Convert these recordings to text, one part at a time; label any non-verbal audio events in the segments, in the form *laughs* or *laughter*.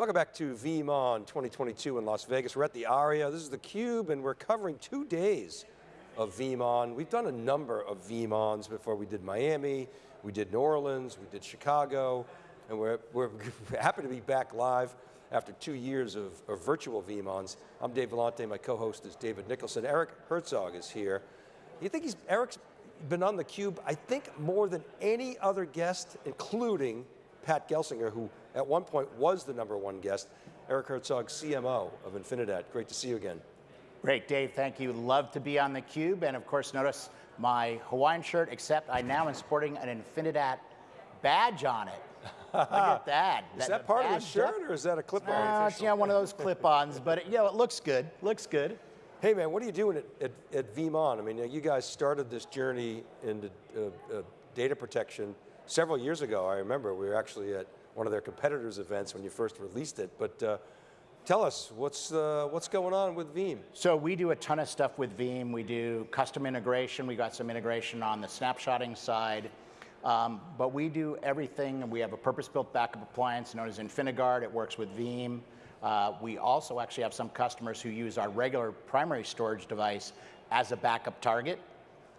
Welcome back to VeeamON 2022 in Las Vegas. We're at the ARIA, this is theCUBE, and we're covering two days of VeeamON. We've done a number of VeeamONs before. We did Miami, we did New Orleans, we did Chicago, and we're, we're *laughs* happy to be back live after two years of, of virtual VeeamONs. I'm Dave Vellante, my co-host is David Nicholson. Eric Herzog is here. You think he's, Eric's been on theCUBE, I think more than any other guest, including Pat Gelsinger, who at one point was the number one guest, Eric Herzog, CMO of Infinidat. Great to see you again. Great, Dave, thank you. Love to be on theCUBE, and of course notice my Hawaiian shirt, except I now am sporting an Infinidat badge on it. Look at *laughs* that. Is that, that part of the shirt, or is that a clip-on? Uh, it's yeah, one of those clip-ons, but it, you know, it looks good, looks good. Hey man, what are you doing at, at, at VeeamON? I mean, you guys started this journey into uh, uh, data protection several years ago. I remember we were actually at one of their competitors' events when you first released it, but uh, tell us, what's, uh, what's going on with Veeam? So we do a ton of stuff with Veeam. We do custom integration. We got some integration on the snapshotting side. Um, but we do everything, and we have a purpose-built backup appliance known as InfiniGuard. It works with Veeam. Uh, we also actually have some customers who use our regular primary storage device as a backup target.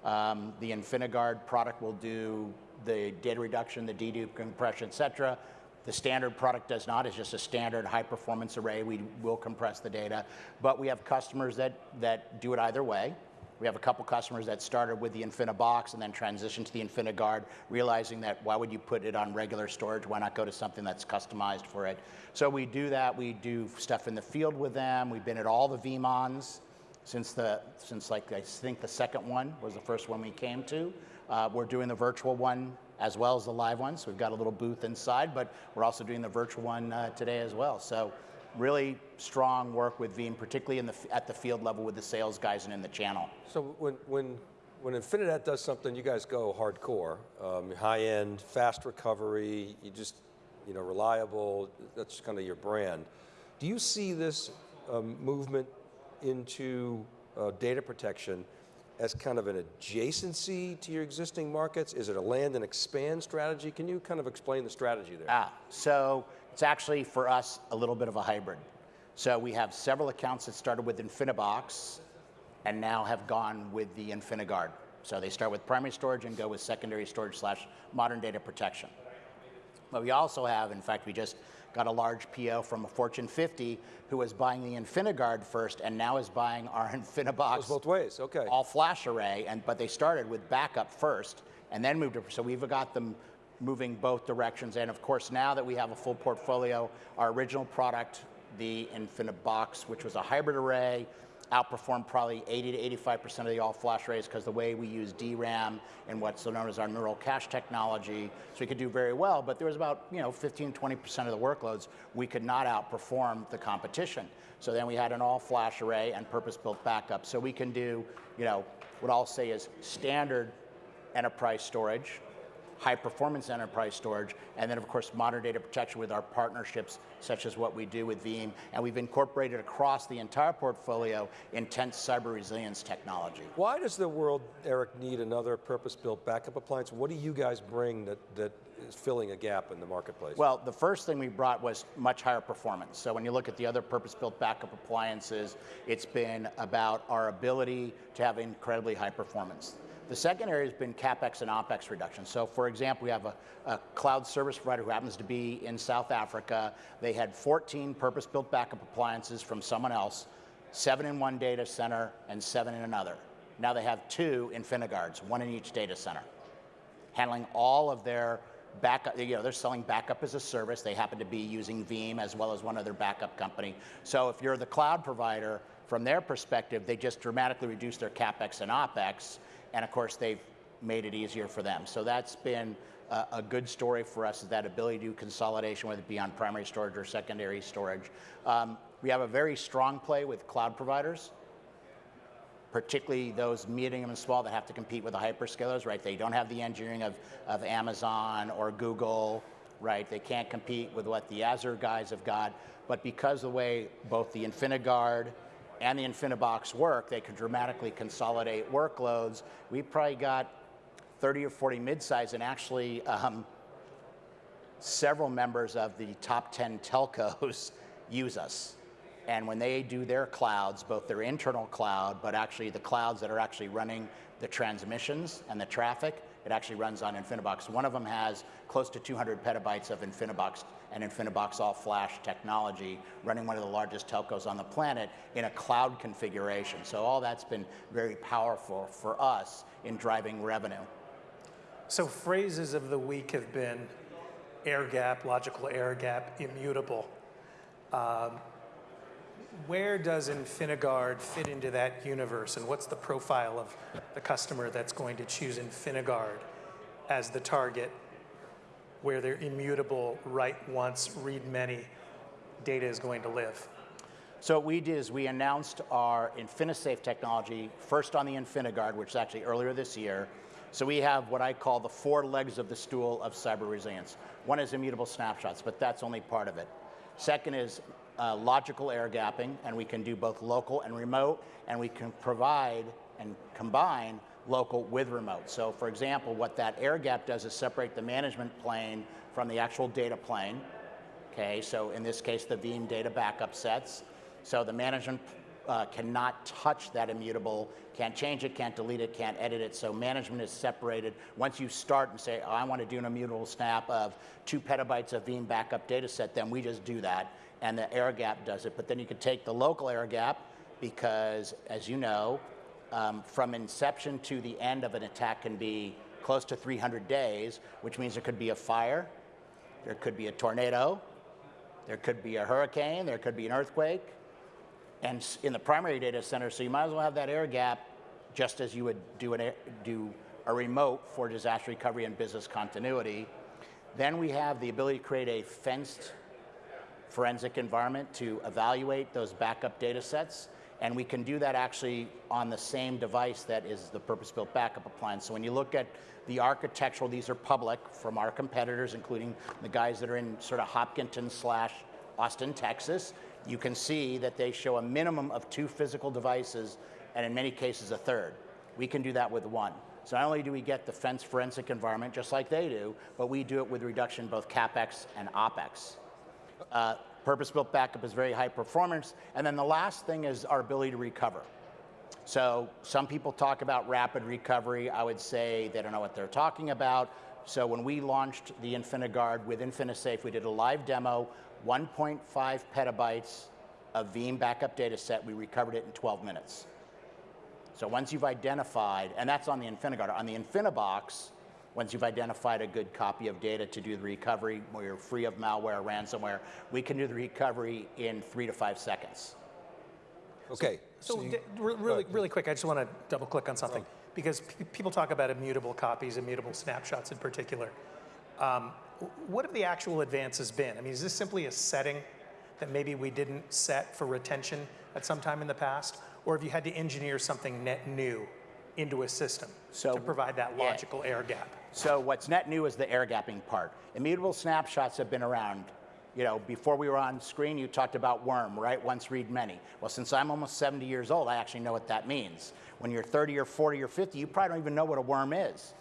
Um, the InfiniGuard product will do the data reduction, the dedupe compression, et cetera. The standard product does not, it's just a standard high performance array. We will compress the data, but we have customers that, that do it either way. We have a couple customers that started with the InfiniBox and then transitioned to the InfiniGuard, realizing that why would you put it on regular storage? Why not go to something that's customized for it? So we do that. We do stuff in the field with them. We've been at all the VeeamONs since the since like I think the second one was the first one we came to. Uh, we're doing the virtual one as well as the live one. So we've got a little booth inside, but we're also doing the virtual one uh, today as well. So really strong work with Veeam, particularly in the, at the field level with the sales guys and in the channel. So when, when, when Infinidat does something, you guys go hardcore, um, high end, fast recovery, you just, you know, reliable, that's kind of your brand. Do you see this um, movement into uh, data protection as kind of an adjacency to your existing markets? Is it a land and expand strategy? Can you kind of explain the strategy there? Ah, so it's actually for us a little bit of a hybrid. So we have several accounts that started with InfiniBox and now have gone with the InfiniGuard. So they start with primary storage and go with secondary storage slash modern data protection. But we also have, in fact, we just got a large PO from a Fortune 50 who was buying the InfiniGuard first and now is buying our *laughs* InfiniBox. both ways, okay. All flash array, and but they started with backup first and then moved to, so we've got them moving both directions. And of course, now that we have a full portfolio, our original product, the InfiniBox, which was a hybrid array, outperformed probably 80 to 85% of the all flash arrays because the way we use DRAM and what's so known as our neural cache technology, so we could do very well, but there was about you know 15, 20% of the workloads we could not outperform the competition. So then we had an all flash array and purpose-built backup. So we can do, you know, what I'll say is standard enterprise storage, high performance enterprise storage, and then of course modern data protection with our partnerships such as what we do with Veeam, and we've incorporated across the entire portfolio intense cyber resilience technology. Why does the world, Eric, need another purpose-built backup appliance? What do you guys bring that, that is filling a gap in the marketplace? Well, the first thing we brought was much higher performance. So when you look at the other purpose-built backup appliances, it's been about our ability to have incredibly high performance. The second area has been CapEx and OpEx reduction. So for example, we have a, a, cloud service provider who happens to be in South Africa. They had 14 purpose-built backup appliances from someone else, seven in one data center and seven in another. Now they have two InfiniGuards, one in each data center, handling all of their backup, you know, they're selling backup as a service. They happen to be using Veeam as well as one other backup company. So if you're the cloud provider, from their perspective, they just dramatically reduce their CapEx and OpEx and of course they've made it easier for them. So that's been a, a good story for us, is that ability to do consolidation, whether it be on primary storage or secondary storage. Um, we have a very strong play with cloud providers, particularly those medium and small that have to compete with the hyperscalers, right? They don't have the engineering of, of Amazon or Google, right? They can't compete with what the Azure guys have got, but because of the way both the InfiniGuard and the InfiniBox work, they could dramatically consolidate workloads. We probably got 30 or 40 midsize and actually um, several members of the top 10 telcos *laughs* use us. And when they do their clouds, both their internal cloud, but actually the clouds that are actually running the transmissions and the traffic, it actually runs on InfiniBox. One of them has close to 200 petabytes of InfiniBox and InfiniBox all flash technology running one of the largest telcos on the planet in a cloud configuration. So all that's been very powerful for us in driving revenue. So phrases of the week have been air gap, logical air gap, immutable. Um, where does InfiniGuard fit into that universe, and what's the profile of the customer that's going to choose InfiniGuard as the target, where they're immutable, write once, read many, data is going to live? So what we did is we announced our InfiniSafe technology first on the InfiniGuard, which is actually earlier this year. So we have what I call the four legs of the stool of cyber resilience. One is immutable snapshots, but that's only part of it. Second is uh, logical air gapping, and we can do both local and remote, and we can provide and combine local with remote. So for example, what that air gap does is separate the management plane from the actual data plane. Okay, so in this case, the Veeam data backup sets. So the management uh, cannot touch that immutable, can't change it, can't delete it, can't edit it. So management is separated. Once you start and say, oh, I want to do an immutable snap of two petabytes of Veeam backup data set, then we just do that and the air gap does it. But then you could take the local air gap because, as you know, um, from inception to the end of an attack can be close to 300 days, which means there could be a fire, there could be a tornado, there could be a hurricane, there could be an earthquake, and in the primary data center, so you might as well have that air gap just as you would do, an do a remote for disaster recovery and business continuity. Then we have the ability to create a fenced forensic environment to evaluate those backup data sets. And we can do that actually on the same device that is the purpose-built backup appliance. So when you look at the architectural, these are public from our competitors, including the guys that are in sort of Hopkinton slash Austin, Texas. You can see that they show a minimum of two physical devices, and in many cases, a third. We can do that with one. So not only do we get the fence forensic environment, just like they do, but we do it with reduction both CapEx and OpEx. Uh, Purpose-built backup is very high performance. And then the last thing is our ability to recover. So some people talk about rapid recovery. I would say they don't know what they're talking about. So when we launched the InfiniGuard with InfiniSafe, we did a live demo, 1.5 petabytes of Veeam backup data set. We recovered it in 12 minutes. So once you've identified, and that's on the InfiniGuard. On the InfiniBox, once you've identified a good copy of data to do the recovery, where you're free of malware, or ransomware, we can do the recovery in three to five seconds. Okay. So, so you, really, really quick, I just want to double click on something because people talk about immutable copies, immutable snapshots in particular. Um, what have the actual advances been? I mean, is this simply a setting that maybe we didn't set for retention at some time in the past? Or have you had to engineer something net new into a system so, to provide that logical yeah. air gap? So what's net new is the air gapping part. Immutable snapshots have been around. You know, before we were on screen, you talked about worm, right? Once read many. Well, since I'm almost 70 years old, I actually know what that means. When you're 30 or 40 or 50, you probably don't even know what a worm is,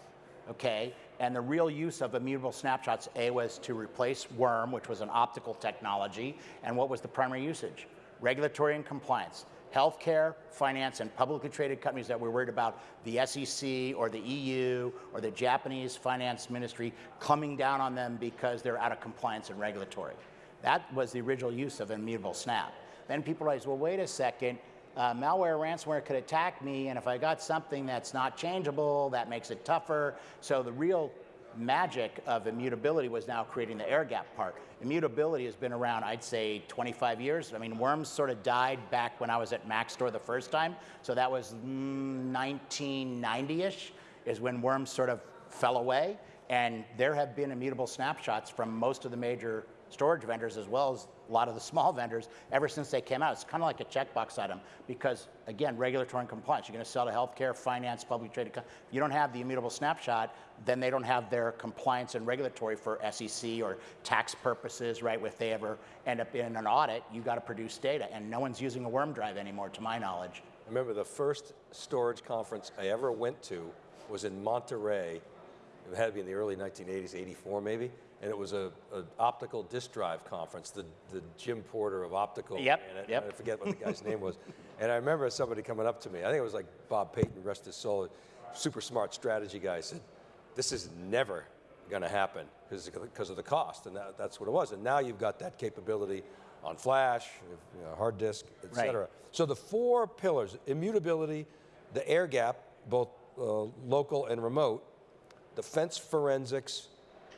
okay? And the real use of immutable snapshots, A, was to replace worm, which was an optical technology, and what was the primary usage? Regulatory and compliance healthcare, finance, and publicly traded companies that we're worried about the SEC or the EU or the Japanese finance ministry coming down on them because they're out of compliance and regulatory. That was the original use of immutable snap. Then people realize, well, wait a second, uh, malware ransomware could attack me, and if I got something that's not changeable, that makes it tougher. So the real magic of immutability was now creating the air gap part. Immutability has been around, I'd say, 25 years. I mean, Worms sort of died back when I was at Maxtor the first time. So that was mm, 1990-ish is when Worms sort of fell away. And there have been immutable snapshots from most of the major storage vendors as well as a lot of the small vendors ever since they came out. It's kind of like a checkbox item because, again, regulatory and compliance. You're going to sell to healthcare, finance, public traded. You don't have the immutable snapshot, then they don't have their compliance and regulatory for SEC or tax purposes, right? If they ever end up in an audit, you've got to produce data, and no one's using a worm drive anymore, to my knowledge. I remember the first storage conference I ever went to was in Monterey. It had to be in the early 1980s, 84 maybe. And it was a, a optical disk drive conference, the, the Jim Porter of optical. Yep, and I, yep. I forget what the guy's name was. And I remember somebody coming up to me, I think it was like Bob Payton, rest his soul, super smart strategy guy, said, this is never going to happen because of the cost. And that, that's what it was. And now you've got that capability on flash, you know, hard disk, et Right. cetera. So the four pillars, immutability, the air gap, both uh, local and remote, defense forensics,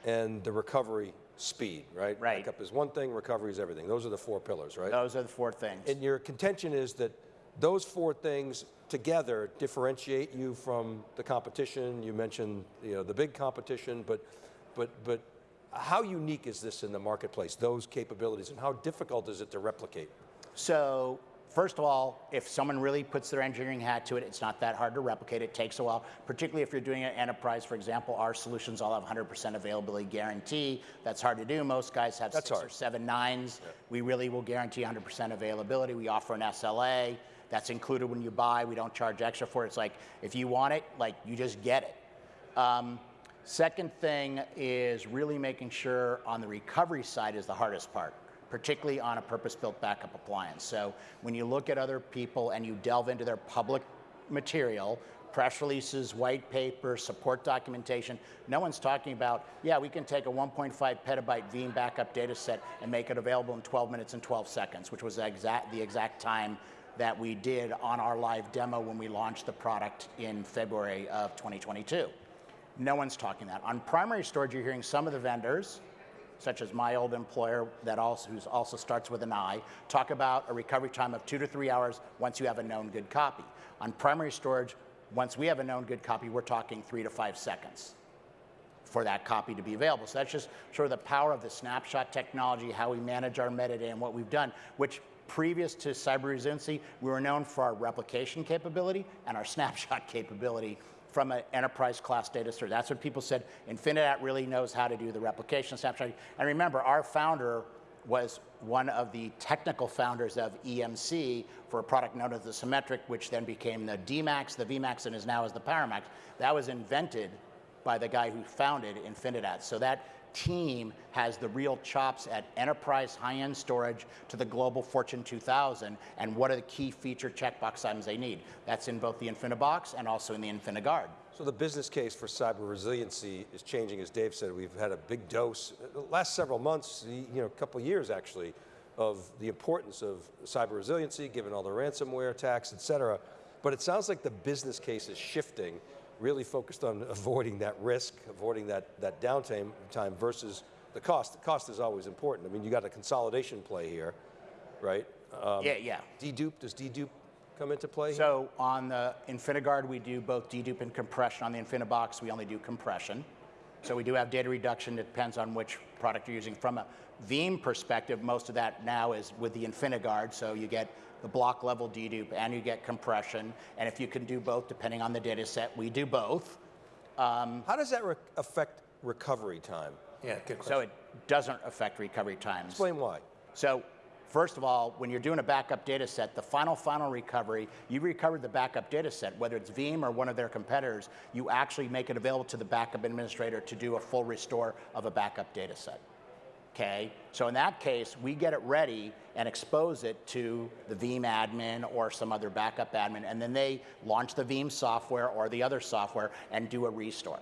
and the recovery speed, right? Right. Backup is one thing, recovery is everything. Those are the four pillars, right? Those are the four things. And your contention is that those four things together differentiate you from the competition. You mentioned you know, the big competition, but, but, but how unique is this in the marketplace, those capabilities, and how difficult is it to replicate? So first of all, if someone really puts their engineering hat to it, it's not that hard to replicate. It takes a while, particularly if you're doing an enterprise. For example, our solutions all have 100% availability guarantee. That's hard to do. Most guys have That's six or hard. seven nines. We really will guarantee 100% availability. We offer an SLA. That's included when you buy. We don't charge extra for it. It's like if you want it, like you just get it. Um, second thing is really making sure on the recovery side is the hardest part, particularly on a purpose-built backup appliance. So when you look at other people and you delve into their public material, press releases, white paper, support documentation, no one's talking about, yeah, we can take a 1.5 petabyte Veeam backup data set and make it available in 12 minutes and 12 seconds, which was exact, the exact time that we did on our live demo when we launched the product in February of 2022. No one's talking that. On primary storage, you're hearing some of the vendors, such as my old employer that also who also starts with an I, talk about a recovery time of two to three hours once you have a known good copy. On primary storage, once we have a known good copy, we're talking three to five seconds for that copy to be available. So that's just sort of the power of the snapshot technology, how we manage our metadata and what we've done, which previous to cyber resiliency, we were known for our replication capability and our *laughs* snapshot capability from an enterprise class data store. That's what people said, Infinidat really knows how to do the replication snapshot. And remember, our founder was one of the technical founders of EMC for a product known as the Symmetrix, which then became the DMAX, the VMAX, and is now as the PowerMax. That was invented by the guy who founded Infinidat. So that team has the real chops at enterprise high-end storage to the global Fortune 2000 and what are the key feature checkbox items they need. That's in both the InfiniBox and also in the InfiniGuard. So the business case for cyber resiliency is changing, as Dave said. We've had a big dose, the last several months, you know, a couple years actually, of the importance of cyber resiliency, given all the ransomware attacks, et cetera. But it sounds like the business case is shifting, really focused on avoiding that risk, avoiding that, that downtime time versus the cost. The cost is always important. I mean, you got a consolidation play here, right? Um, yeah, yeah. Dedupe, does dedupe come into play? here? So on the InfiniGuard, we do both dedupe and compression. On the InfiniBox, we only do compression. So we do have data reduction. It depends on which product you're using. From a Veeam perspective, most of that now is with the InfiniGuard. So you get the block level dedupe and you get compression. And if you can do both, depending on the data set, we do both. Um, How does that re- affect recovery time? Yeah, good question. So it doesn't affect recovery times. Explain why. So first of all, when you're doing a backup data set, the final, final recovery, you recover the backup data set, whether it's Veeam or one of their competitors, you actually make it available to the backup administrator to do a full restore of a backup data set. Okay, so in that case, we get it ready and expose it to the Veeam admin or some other backup admin, and then they launch the Veeam software or the other software and do a restore.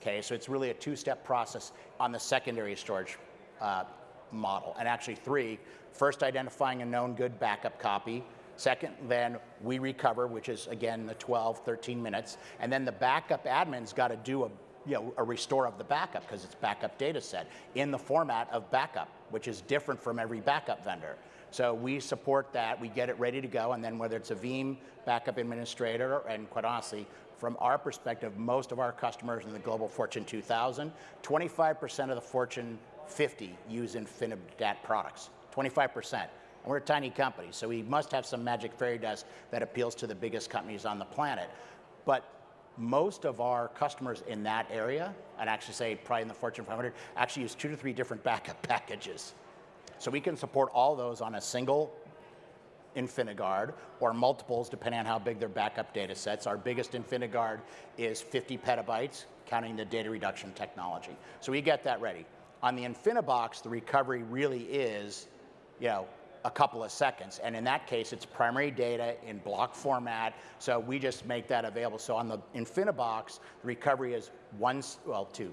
Okay, so it's really a two-step process on the secondary storage uh, model, and actually three. First, identifying a known good backup copy. Second, then we recover, which is again the 12, 13 minutes, and then the backup admin's got to do a you know, a restore of the backup because it's backup data set in the format of backup, which is different from every backup vendor. So we support that, we get it ready to go, and then whether it's a Veeam backup administrator, and quite honestly, from our perspective, most of our customers in the global Fortune 2000, 25% of the Fortune 50 use Infinidat products, 25%. And we're a tiny company, so we must have some magic fairy dust that appeals to the biggest companies on the planet. But most of our customers in that area, I'd actually say probably in the Fortune 500, actually use two to three different backup *laughs* packages. So we can support all those on a single InfiniGuard or multiples depending on how big their backup data sets. Our biggest InfiniGuard is 50 petabytes, counting the data reduction technology. So we get that ready. On the InfiniBox, the recovery really is, you know, a couple of seconds. And in that case, it's primary data in block format. So we just make that available. So on the InfiniBox, the recovery is one, well, two.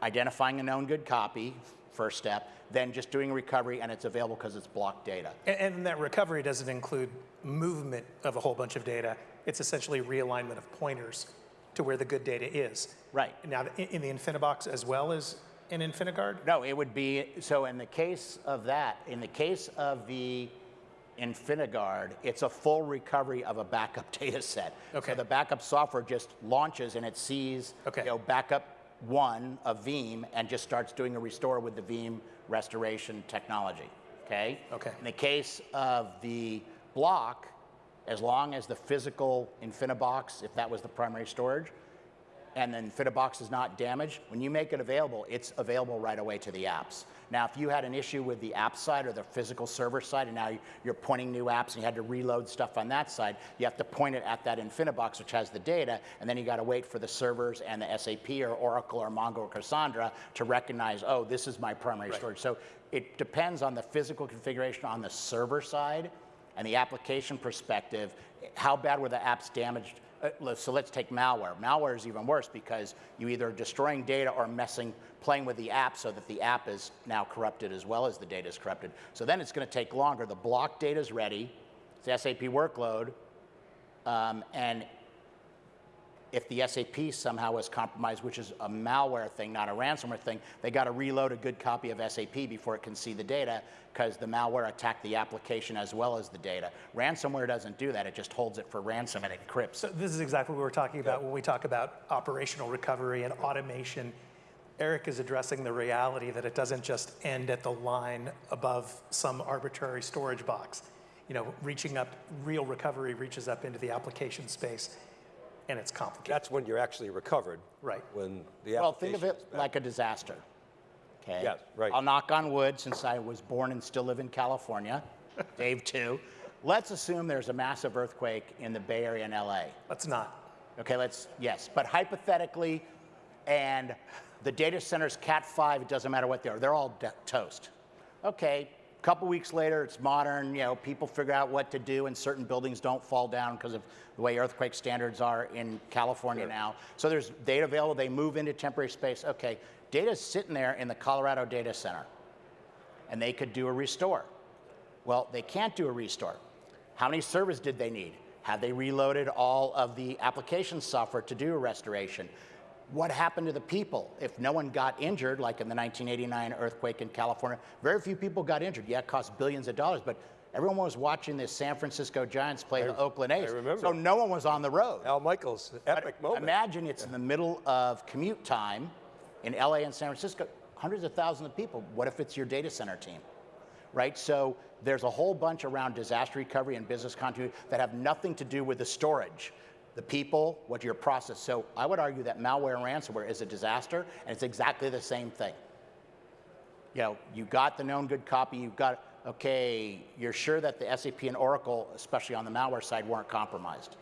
Identifying a known good copy, first step, then just doing recovery and it's available because it's block data. And, and that recovery doesn't include movement of a whole bunch of data. It's essentially realignment of pointers to where the good data is. Right. Now, in, in the InfiniBox as well as in InfiniGuard? No, it would be, so in the case of that, in the case of the InfiniGuard, it's a full recovery of a backup *laughs* data set. Okay. So the backup software just launches and it sees, Okay. you know, backup one of Veeam and just starts doing a restore with the Veeam restoration technology, okay? Okay. In the case of the block, as long as the physical InfiniBox, if that was the primary storage, and then FitaBox is not damaged, when you make it available, it's available right away to the apps. Now, if you had an issue with the app side or the physical server side, and now you're pointing new apps and you had to reload stuff on that side, you have to point it at that InfiniBox, which has the data, and then you got to wait for the servers and the SAP or Oracle or Mongo or Cassandra to recognize, oh, this is my primary storage. So it depends on the physical configuration on the server side and the application perspective, how bad were the apps damaged? Uh, so let's take malware. Malware is even worse because you either are destroying data or messing, playing with the app so that the app is now corrupted as well as the data is corrupted. So then it's going to take longer. The block data is ready. It's the SAP workload. Um, and if the SAP somehow was compromised, which is a malware thing, not a ransomware thing, they got to reload a good copy of SAP before it can see the data because the malware attacked the application as well as the data. Ransomware doesn't do that. It just holds it for ransom and encrypts. So this is exactly what we're talking about when we talk about operational recovery and automation. Eric is addressing the reality that it doesn't just end at the line above some arbitrary storage box. You know, reaching up, real recovery reaches up into the application space, and it's complicated. That's when you're actually recovered. Right. When the Well, think of application it is back. like a disaster. Okay. Yes, right. I'll knock on wood since I was born and still live in California. *laughs* Dave too. Let's assume there's a massive earthquake in the Bay Area in LA. Let's not. Okay, let's, yes, but hypothetically, and the data center's Cat 5, it doesn't matter what they are, they're all de- toast. Okay, a couple weeks later, it's modern, you know, people figure out what to do, and certain buildings don't fall down because of the way earthquake standards are in California now. So there's data available, they move into temporary space. Okay, data's sitting there in the Colorado data center, and they could do a restore. Well, they can't do a restore. How many servers did they need? Have they reloaded all of the application software to do a restoration? What happened to the people? If no one got injured, like in the 1989 earthquake in California, very few people got injured. Yeah, it cost billions of dollars, but everyone was watching the San Francisco Giants play the Oakland A's. remember. So no one was on the road. Al Michaels, epic moment. Imagine it's in the middle of commute time in LA and San Francisco, hundreds of thousands of people. What if it's your data center team? Right? So there's a whole bunch around disaster recovery and business continuity that have nothing to do with the storage. The people, what your process. So I would argue that malware and ransomware is a disaster, and it's exactly the same thing. You know, you got the known good copy, you've got, okay, you're sure that the SAP and Oracle, especially on the malware side, weren't compromised.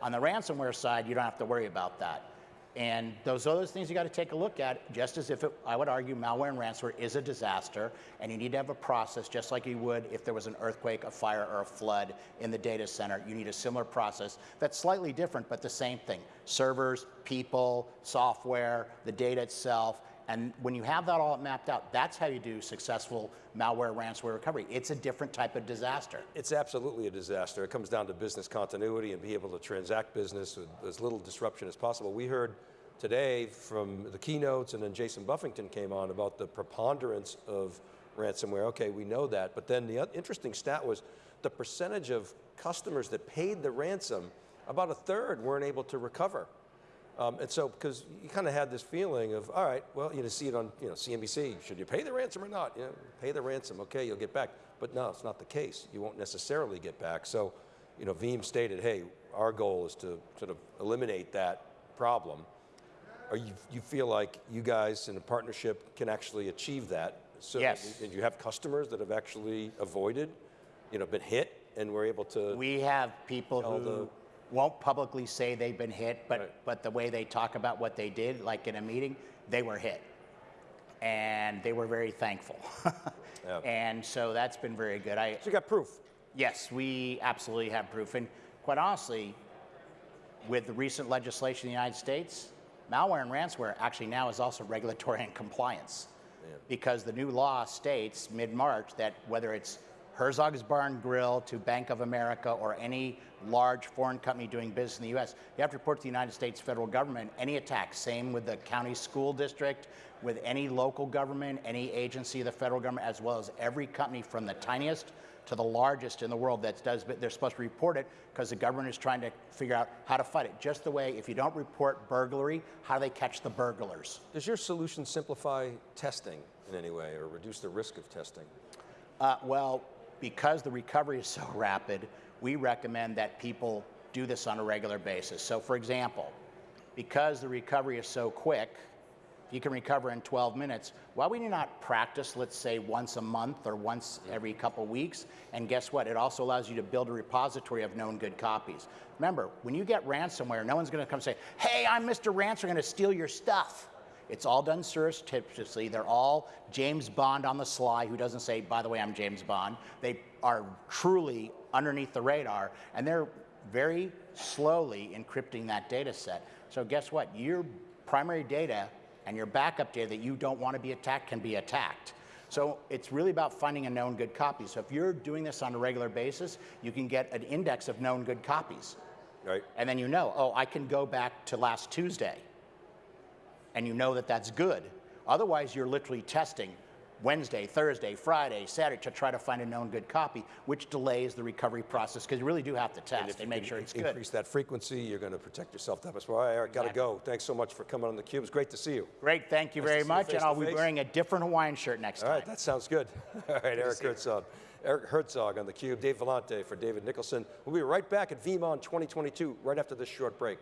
On the ransomware side, you don't have to worry about that. And those are those things you got to take a look at, just as if it, I would argue malware and ransomware is a disaster, and you need to have a process just like you would if there was an earthquake, a fire, or a flood in the data center. You need a similar process that's slightly different, but the same thing. Servers, people, software, the data itself, and when you have that all mapped out, that's how you do successful malware, ransomware recovery. It's a different type of disaster. It's absolutely a disaster. It comes down to business continuity and be able to transact business with as little disruption as possible. We heard today from the keynotes and then Jason Buffington came on about the preponderance of ransomware. Okay, we know that, but then the interesting stat was the percentage of customers that paid the ransom, about a third weren't able to recover. Um, and so, because you kind of had this feeling of, all right, well, you know, see it on, you know, CNBC. Should you pay the ransom or not? You know, pay the ransom. Okay, you'll get back. But no, it's not the case. You won't necessarily get back. So, you know, Veeam stated, hey, our goal is to sort of eliminate that problem. Are you, you feel like you guys in a partnership can actually achieve that? So Yes. And you have customers that have actually avoided, you know, been hit and we're able to. We have people who won't publicly say they've been hit, but, Right. but the way they talk about what they did, like in a meeting, they were hit. And they were very thankful. *laughs* Yeah. And so that's been very good. I, so you got proof. yes, we absolutely have proof. And quite honestly, with the recent legislation in the United States, malware and ransomware actually now is also regulatory and compliance. Because the new law states mid-March that whether it's Herzog's Barn Grill to Bank of America or any large foreign company doing business in the US, you have to report to the United States federal government any attack. Same with the county school district, with any local government, any agency of the federal government, as well as every company from the tiniest to the largest in the world that does, but they're supposed to report it because the government is trying to figure out how to fight it. Just the way if you don't report burglary, how do they catch the burglars? Does your solution simplify testing in any way or reduce the risk of testing? Uh, well, because the recovery is so *laughs* rapid, we recommend that people do this on a regular basis. So, for example, because the recovery is so quick, you can recover in 12 minutes. Why would you not practice, let's say, once a month or once every couple weeks? And guess what? It also allows you to build a repository of known good copies. Remember, when you get ransomware, no one's going to come say, "Hey, I'm Mr. Ransom, going to steal your stuff." It's all done surreptitiously. They're all James Bond on the sly, who doesn't say, by the way, I'm James Bond. They are truly underneath the radar, and they're very slowly encrypting that data set. So, guess what? Your primary data and your backup data that you don't want to be attacked can be attacked. So, it's really about finding a known good copy. So, if you're doing this on a regular basis, you can get an index of known good copies. Right. And then you know, oh, I can go back to last Tuesday. And you know that that's good. Otherwise, you're literally testing Wednesday, Thursday, Friday, Saturday to try to find a known good copy, which delays the recovery process because you really do have to test and, you make sure it's increase good. that frequency, you're going to protect yourself that much more. All right, Eric, got to go. Thanks so much for coming on the Cube. It's great to see you. Great, thank you Nice very see you much. And I'll be face. wearing a different Hawaiian shirt next All time. right, that sounds good. *laughs* All right, Eric Herzog. Eric Herzog on the Cube. Dave Vellante for David Nicholson. We'll be right back at VeeamON 2022 right after this short break.